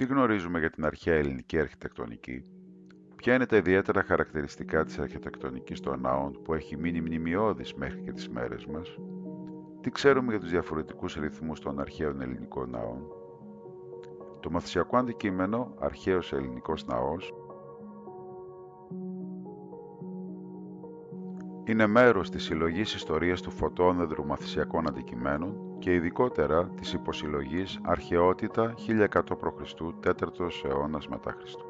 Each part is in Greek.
Τι γνωρίζουμε για την αρχαία ελληνική αρχιτεκτονική, ποια είναι τα ιδιαίτερα χαρακτηριστικά της αρχιτεκτονικής των ναών που έχει μείνει μνημειώδης μέχρι και τις μέρες μας, τι ξέρουμε για τους διαφορετικούς ρυθμούς των αρχαίων ελληνικών ναών, το μαθησιακό αντικείμενο «Αρχαίος ελληνικός ναός» είναι μέρος της συλλογής ιστορίας του φωτόνεδρου μαθησιακών αντικειμένων και ειδικότερα της υποσυλλογής Αρχαιότητα 1100 π.Χ. 4ος αιώνας μετά Χριστού.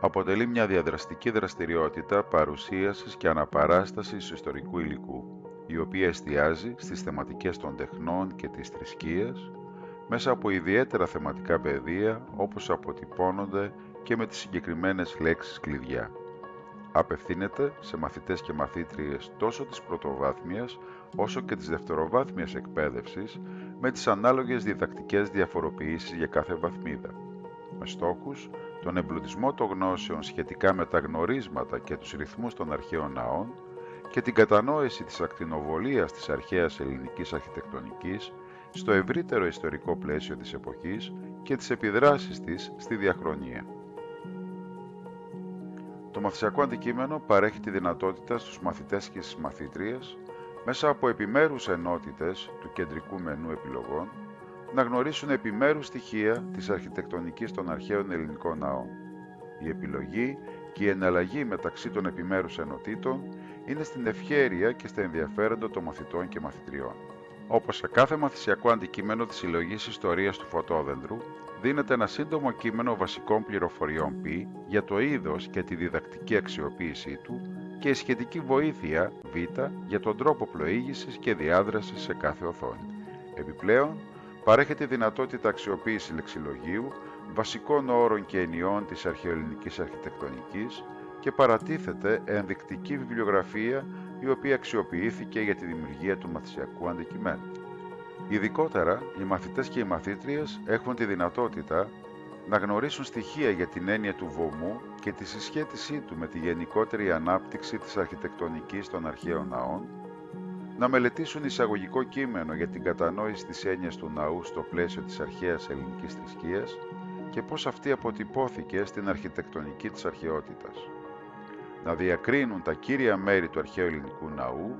Αποτελεί μια διαδραστική δραστηριότητα παρουσίασης και αναπαράστασης ιστορικού υλικού, η οποία εστιάζει στις θεματικές των τεχνών και της θρησκείας, μέσα από ιδιαίτερα θεματικά πεδία όπως αποτυπώνονται και με τις συγκεκριμένες λέξεις κλειδιά απευθύνεται σε μαθητές και μαθήτριες τόσο της πρωτοβάθμιας όσο και της δευτεροβάθμιας εκπαίδευσης με τις ανάλογες διδακτικές διαφοροποιήσεις για κάθε βαθμίδα, με στόχους τον εμπλουτισμό των γνώσεων σχετικά με τα γνωρίσματα και τους ρυθμούς των αρχαίων ναών και την κατανόηση της ακτινοβολίας της αρχαίας ελληνικής αρχιτεκτονικής στο ευρύτερο ιστορικό πλαίσιο της εποχής και τις επιδράσεις της στη διαχρονία. Το μαθησιακό αντικείμενο παρέχει τη δυνατότητα στους μαθητές και στις μαθήτριες, μέσα από επιμέρους ενότητες του κεντρικού μενού επιλογών, να γνωρίσουν επιμέρους στοιχεία της αρχιτεκτονικής των αρχαίων ελληνικών ναών. Η επιλογή και η εναλλαγή μεταξύ των επιμέρους ενωτήτων είναι στην ευχέρεια και στα ενδιαφέροντα των μαθητών και μαθητριών. Όπως σε κάθε μαθησιακό αντικείμενο της συλλογής ιστορίας του φωτόδεντρου, δίνεται ένα σύντομο κείμενο βασικών πληροφοριών π για το είδος και τη διδακτική αξιοποίησή του και η σχετική βοήθεια β για τον τρόπο πλοήγησης και διάδρασης σε κάθε οθόνη. Επιπλέον, παρέχεται η δυνατότητα αξιοποίησης λεξιλογίου, βασικών όρων και ενιών της αρχαιοελληνικής αρχιτεκτονικής και παρατίθεται ενδεικτική βιβλιογραφία η οποία αξιοποιήθηκε για τη δημιουργία του μαθησιακού αντικειμένου. Ειδικότερα, οι μαθητές και οι μαθήτριες έχουν τη δυνατότητα να γνωρίσουν στοιχεία για την έννοια του βωμού και τη συσχέτισή του με τη γενικότερη ανάπτυξη της αρχιτεκτονικής των αρχαίων ναών, να μελετήσουν εισαγωγικό κείμενο για την κατανόηση της έννοιας του ναού στο πλαίσιο της αρχαίας ελληνικής θρησκείας και πώς αυτή αποτυπώθηκε στην αρχιτεκτονική της αρχαιότητας. Να διακρίνουν τα κύρια μέρη του αρχαίου ελληνικού ναού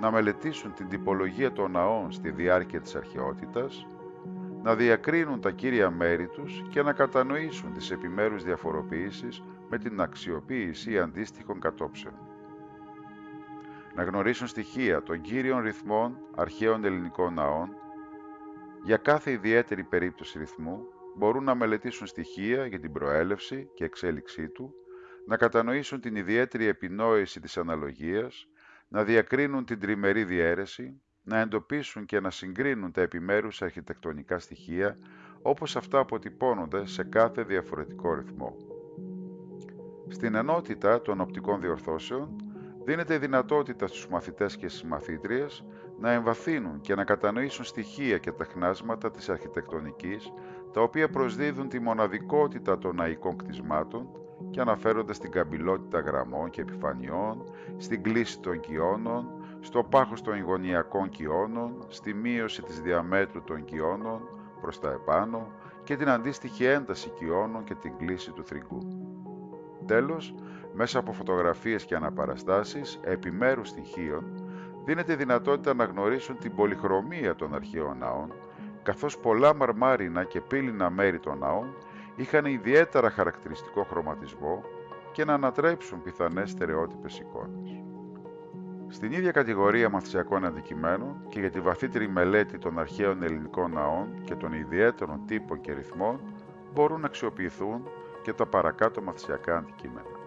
να μελετήσουν την τυπολογία των ναών στη διάρκεια της αρχαιότητας, να διακρίνουν τα κύρια μέρη τους και να κατανοήσουν τις επιμέρους διαφοροποιήσεις με την αξιοποίηση αντίστοιχων κατόψεων. Να γνωρίσουν στοιχεία των κύριων ρυθμών αρχαίων ελληνικών ναών. Για κάθε ιδιαίτερη περίπτωση ρυθμού μπορούν να μελετήσουν στοιχεία για την προέλευση και εξέλιξή του, να κατανοήσουν την ιδιαίτερη επινόηση της αναλογίας, να διακρίνουν την τριμερή διαίρεση, να εντοπίσουν και να συγκρίνουν τα επιμέρους αρχιτεκτονικά στοιχεία όπως αυτά αποτυπώνονται σε κάθε διαφορετικό ρυθμό. Στην ενότητα των οπτικών διορθώσεων δίνεται η δυνατότητα στους μαθητές και στις μαθήτριες να εμβαθύνουν και να κατανοήσουν στοιχεία και τεχνάσματα της αρχιτεκτονικής τα οποία προσδίδουν τη μοναδικότητα των ναϊκών κτισμάτων και αναφέρονται στην καμπυλότητα γραμμών και επιφανειών, στην κλίση των κοιώνων, στο πάχος των γωνιακών κοιώνων, στη μείωση της διαμέτρου των κοιώνων προς τα επάνω και την αντίστοιχη ένταση κοιώνων και την κλίση του θρυγκού. Τέλος, μέσα από φωτογραφίες και αναπαραστάσεις επιμέρους στοιχείων, δίνεται η δυνατότητα να γνωρίσουν την πολυχρωμία των αρχαίων ναών, καθώς πολλά μαρμάρινα και πύληνα μέρη των ναών είχαν ιδιαίτερα χαρακτηριστικό χρωματισμό και να ανατρέψουν πιθανές στερεότυπες εικόνες. Στην ίδια κατηγορία μαθησιακών αντικειμένων και για τη βαθύτερη μελέτη των αρχαίων ελληνικών ναών και των ιδιαίτερων τύπων και ρυθμών μπορούν να αξιοποιηθούν και τα παρακάτω μαθησιακά αντικείμενα.